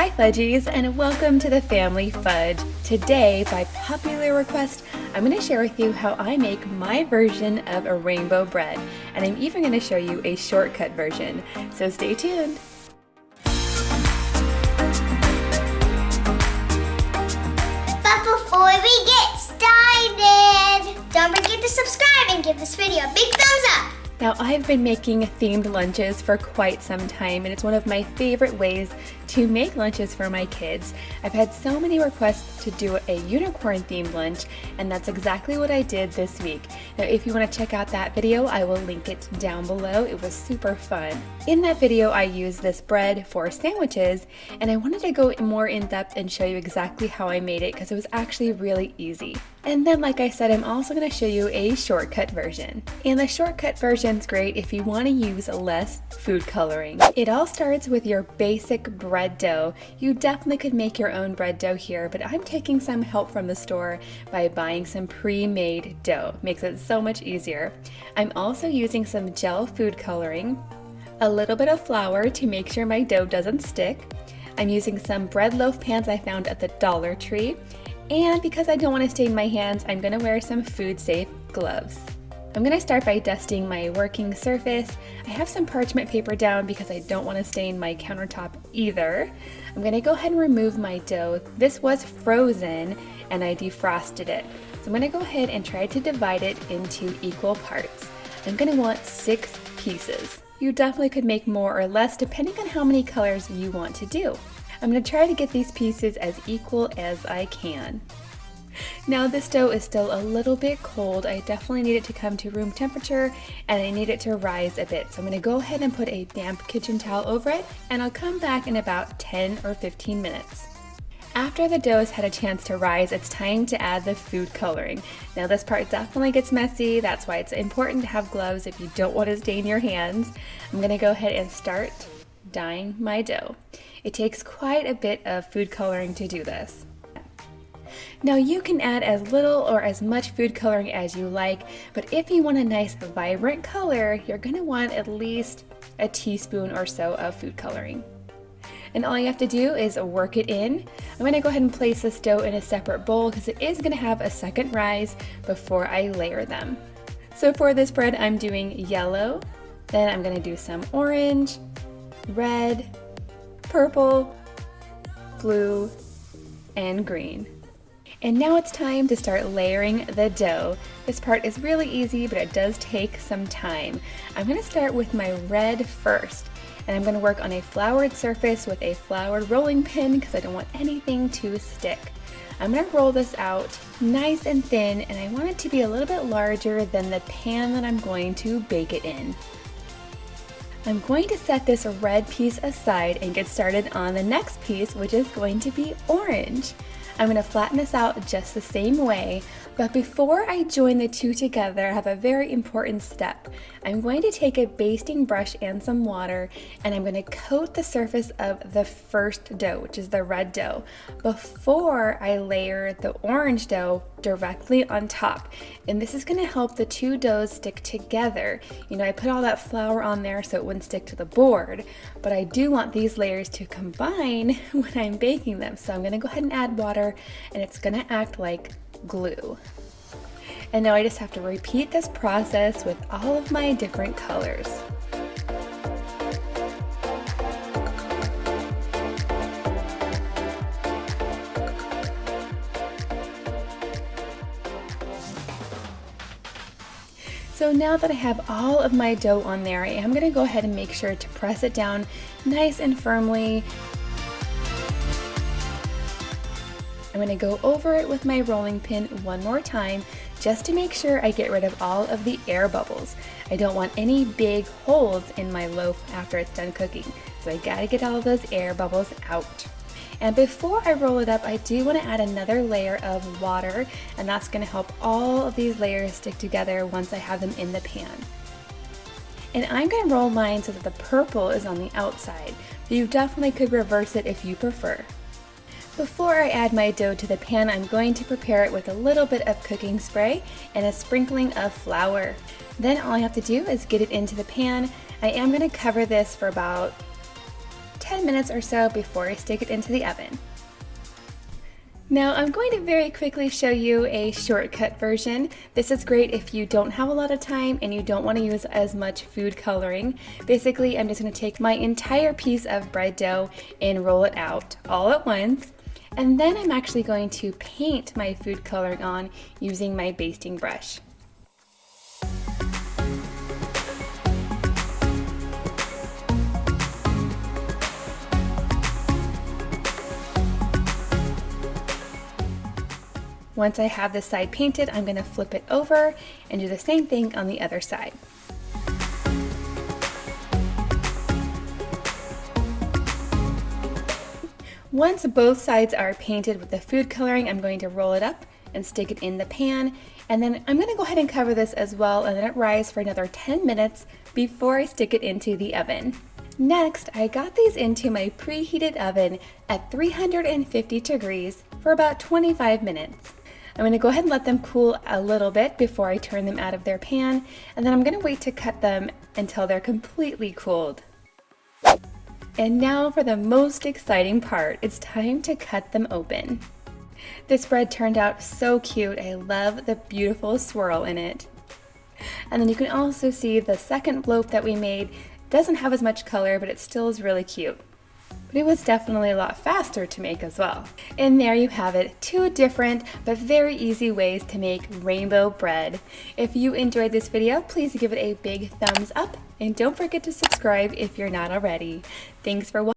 Hi Fudgies and welcome to the Family Fudge. Today, by popular request, I'm going to share with you how I make my version of a rainbow bread. And I'm even going to show you a shortcut version. So stay tuned. But before we get started, don't forget to subscribe and give this video a big thumbs up. Now I've been making themed lunches for quite some time and it's one of my favorite ways to make lunches for my kids. I've had so many requests to do a unicorn themed lunch and that's exactly what I did this week. Now if you want to check out that video I will link it down below. It was super fun. In that video I used this bread for sandwiches and I wanted to go more in depth and show you exactly how I made it because it was actually really easy. And then like I said, I'm also going to show you a shortcut version. And the shortcut version is great if you want to use less food coloring. It all starts with your basic bread dough. You definitely could make your own bread dough here, but I'm taking some help from the store by buying some pre-made dough. Makes it so much easier. I'm also using some gel food coloring, a little bit of flour to make sure my dough doesn't stick. I'm using some bread loaf pans I found at the Dollar Tree and because I don't want to stain my hands, I'm going to wear some food safe gloves. I'm going to start by dusting my working surface. I have some parchment paper down because I don't want to stain my countertop either. I'm going to go ahead and remove my dough. This was frozen and I defrosted it. So I'm going to go ahead and try to divide it into equal parts. I'm going to want six pieces. You definitely could make more or less depending on how many colors you want to do. I'm going to try to get these pieces as equal as I can. Now this dough is still a little bit cold. I definitely need it to come to room temperature and I need it to rise a bit. So I'm going to go ahead and put a damp kitchen towel over it and I'll come back in about 10 or 15 minutes. After the dough has had a chance to rise, it's time to add the food coloring. Now this part definitely gets messy, that's why it's important to have gloves if you don't want to stain your hands. I'm going to go ahead and start dyeing my dough. It takes quite a bit of food coloring to do this. Now you can add as little or as much food coloring as you like, but if you want a nice vibrant color, you're going to want at least a teaspoon or so of food coloring. And all you have to do is work it in. I'm going to go ahead and place this dough in a separate bowl because it is going to have a second rise before I layer them. So for this bread I'm doing yellow, then I'm going to do some orange, red, purple, blue, and green. And now it's time to start layering the dough. This part is really easy, but it does take some time. I'm gonna start with my red first, and I'm gonna work on a floured surface with a floured rolling pin because I don't want anything to stick. I'm gonna roll this out nice and thin, and I want it to be a little bit larger than the pan that I'm going to bake it in. I'm going to set this red piece aside and get started on the next piece, which is going to be orange. I'm going to flatten this out just the same way, but before I join the two together, I have a very important step. I'm going to take a basting brush and some water, and I'm going to coat the surface of the first dough, which is the red dough, before I layer the orange dough directly on top. And this is going to help the two doughs stick together. You know, I put all that flour on there so it wouldn't stick to the board, but I do want these layers to combine when I'm baking them. So I'm going to go ahead and add water and it's going to act like glue. And now I just have to repeat this process with all of my different colors. So now that I have all of my dough on there, I am going to go ahead and make sure to press it down nice and firmly. I'm to go over it with my rolling pin one more time just to make sure I get rid of all of the air bubbles. I don't want any big holes in my loaf after it's done cooking, so I gotta get all of those air bubbles out. And before I roll it up, I do want to add another layer of water, and that's to help all of these layers stick together once I have them in the pan. And I'm to roll mine so that the purple is on the outside, but you definitely could reverse it if you prefer. Before I add my dough to the pan, I'm going to prepare it with a little bit of cooking spray and a sprinkling of flour. Then all I have to do is get it into the pan. I am going to cover this for about 10 minutes or so before I stick it into the oven. Now I'm going to very quickly show you a shortcut version. This is great if you don't have a lot of time and you don't want to use as much food coloring. Basically, I'm just going to take my entire piece of bread dough and roll it out all at once. And then I'm actually going to paint my food coloring on using my basting brush. Once I have this side painted, I'm gonna flip it over and do the same thing on the other side. Once both sides are painted with the food coloring, I'm going to roll it up and stick it in the pan. And then I'm gonna go ahead and cover this as well and let it rise for another 10 minutes before I stick it into the oven. Next, I got these into my preheated oven at 350 degrees for about 25 minutes. I'm going to go ahead and let them cool a little bit before I turn them out of their pan, and then I'm going to wait to cut them until they're completely cooled. And now for the most exciting part, it's time to cut them open. This bread turned out so cute, I love the beautiful swirl in it. And then you can also see the second loaf that we made doesn't have as much color, but it still is really cute but it was definitely a lot faster to make as well. And there you have it, two different but very easy ways to make rainbow bread. If you enjoyed this video, please give it a big thumbs up and don't forget to subscribe if you're not already. Thanks for watching.